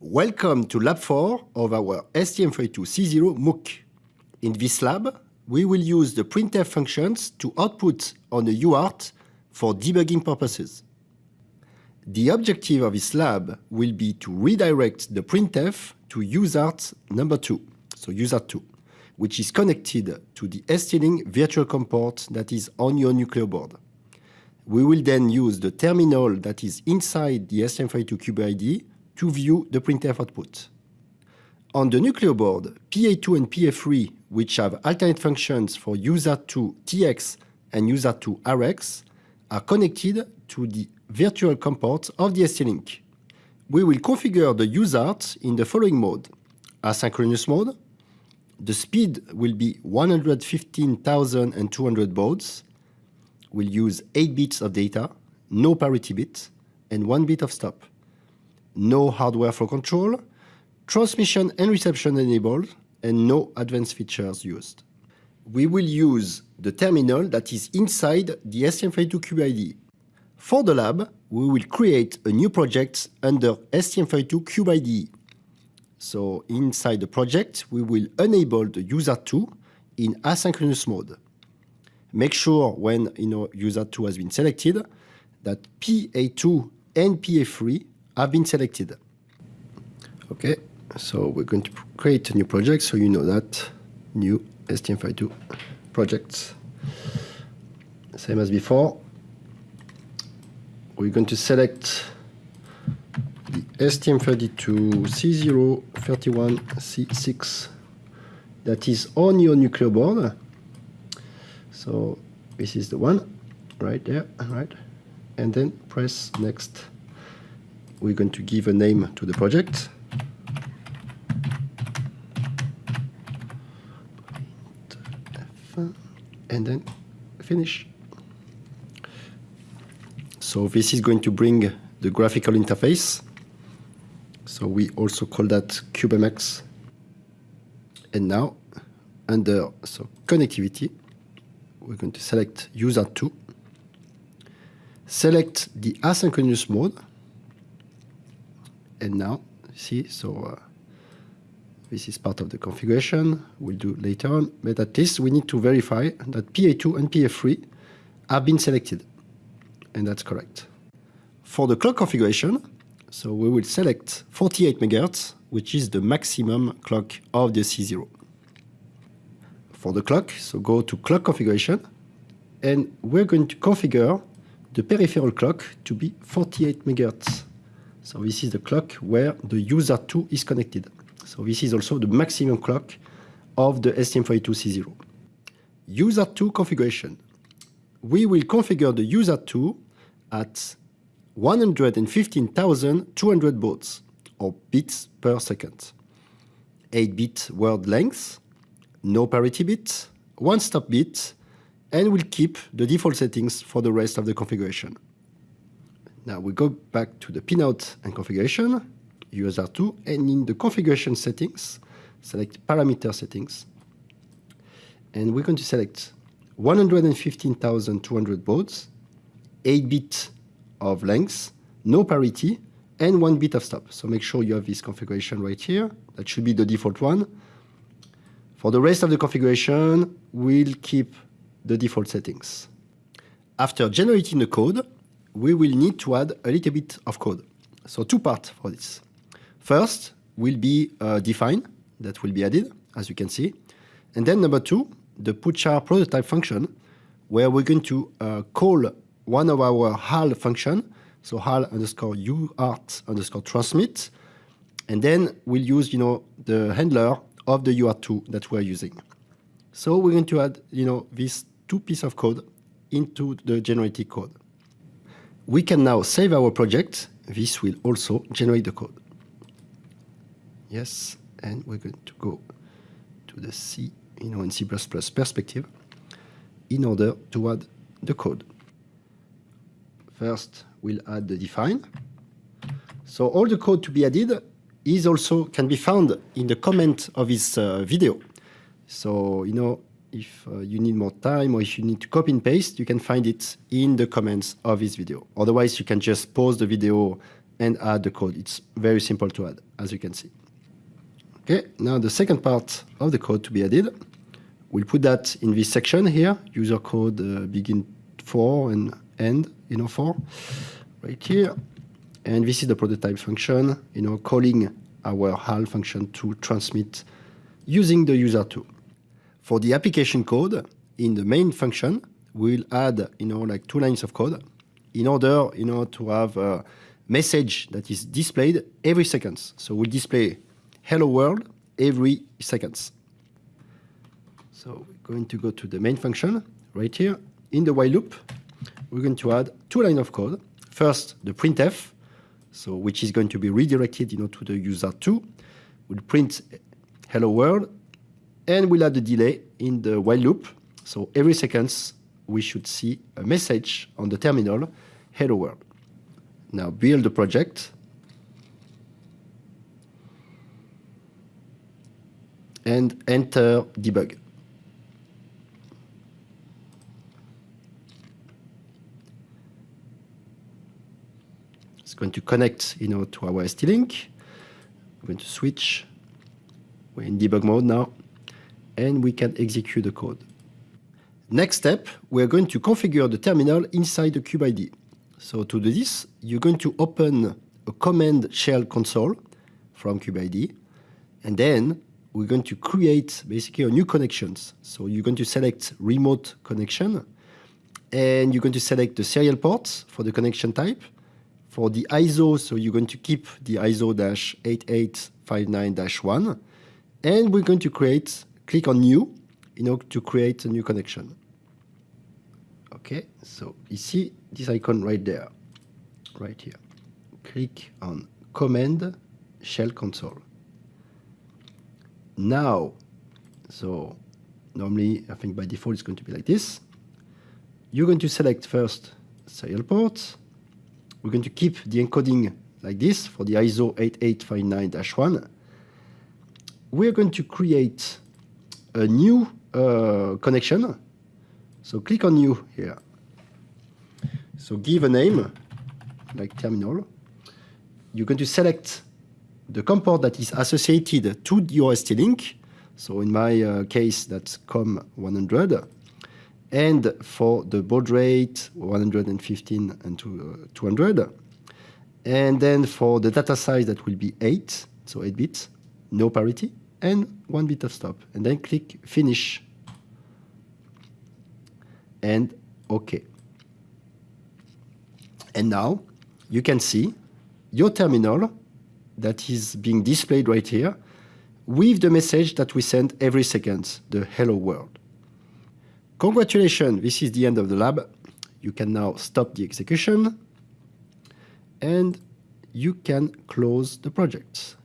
Welcome to Lab 4 of our STM32C0 MOOC. In this lab, we will use the printf functions to output on a UART for debugging purposes. The objective of this lab will be to redirect the printf to UART number 2, so UART 2, which is connected to the ST-Link virtual COM port that is on your Nucleo board. We will then use the terminal that is inside the STM32Cube to view the printf output. On the Nucleo board, PA2 and PA3, which have alternate functions for USART2 TX and USART2 RX, are connected to the virtual COM port of the ST-Link. We will configure the USART in the following mode. Asynchronous mode. The speed will be 115,200 baud. We'll use 8 bits of data, no parity bit, and 1 bit of stop. No hardware flow control, transmission and reception enabled, and no advanced features used. We will use the terminal that is inside the STM32Cube IDE. For the lab, we will create a new project under STM32Cube IDE. So inside the project, we will enable the USART 2 in asynchronous mode. Make sure when you know, USART2 has been selected that PA2 and PA3 have been selected. Okay, so we're going to create a new project so you know that new STM32 projects. Same as before, we're going to select the STM32C031C6 that is on your Nucleo board. So this is the one right there, right? And then press next. We're going to give a name to the project. And then finish. So this is going to bring the graphical interface. So we also call that CubeMX. And now, under so connectivity, we're going to select USART2, select the asynchronous mode, and now, see, so uh, this is part of the configuration. We'll do later on, but at least we need to verify that PA2 and PA3 have been selected and that's correct. For the clock configuration, so we will select 48 MHz, which is the maximum clock of the C0. For the clock, so go to clock configuration, and we're going to configure the peripheral clock to be 48 MHz. So this is the clock where the USART 2 is connected. So this is also the maximum clock of the STM32C0. USART 2 configuration. We will configure the USART 2 at 115,200 baud, or bits per second. 8-bit word length, no parity bit, one stop bit, and we'll keep the default settings for the rest of the configuration. Now we go back to the pinout and configuration, USART2, and in the configuration settings, select parameter settings, and we're going to select 115,200 baud, 8 bit of length, no parity, and one bit of stop. So make sure you have this configuration right here. That should be the default one. For the rest of the configuration, we'll keep the default settings. After generating the code, we will need to add a little bit of code. So two parts for this. First will be uh, define that will be added, as you can see. And then number two, the putchar prototype function, where we're going to uh, call one of our HAL function, so HAL underscore UART underscore transmit, and then we'll use, you know, the handler of the UART2 that we're using. So we're going to add, you know, these two pieces of code into the generated code. We can now save our project. This will also generate the code. Yes, and we're going to go to the C, you know, in C++ perspective in order to add the code. First, we'll add the define. So all the code to be added is also can be found in the comment of this uh, video. So, you know, if uh, you need more time or if you need to copy and paste, you can find it in the comments of this video. Otherwise, you can just pause the video and add the code. It's very simple to add, as you can see. Okay, now the second part of the code to be added, we'll put that in this section here, user code uh, begin for and end, you know, for, right here. And this is the prototype function, you know, calling our HAL function to transmit using the USART2. For the application code, in the main function, we'll add, you know, like two lines of code in order, you know, to have a message that is displayed every seconds. So we'll display hello world every seconds. So we're going to go to the main function right here. In the while loop, we're going to add two lines of code. First, the printf, so which is going to be redirected, you know, to the USART2. We'll print hello world and we'll add the delay in the while loop. So every seconds, we should see a message on the terminal, hello world. Now build the project. And enter debug. Going to connect, you know, to our ST-Link. We're going to switch. We're in debug mode now and we can execute the code. Next step, we're going to configure the terminal inside the CubeIDE. So to do this, you're going to open a command shell console from CubeIDE, and then we're going to create basically a new connections. So you're going to select remote connection, and you're going to select the serial ports for the connection type. For the ISO, so you're going to keep the ISO-8859-1, and we're going to create click on New in order to create a new connection. Okay, so you see this icon right there, right here. Click on Command Shell Console. Now, so normally I think by default it's going to be like this. You're going to select first serial port. We're going to keep the encoding like this for the ISO 8859-1. We're going to create a new uh, connection. So click on new here. So give a name, like terminal. You're going to select the COM port that is associated to your ST-Link. So in my uh, case, that's COM100. And for the baud rate, 115 and uh, 200. And then for the data size, that will be 8, so 8 bits, no parity and one bit of stop. And then click Finish and OK. And now you can see your terminal that is being displayed right here with the message that we send every second, the hello world. Congratulations, this is the end of the lab. You can now stop the execution and you can close the project.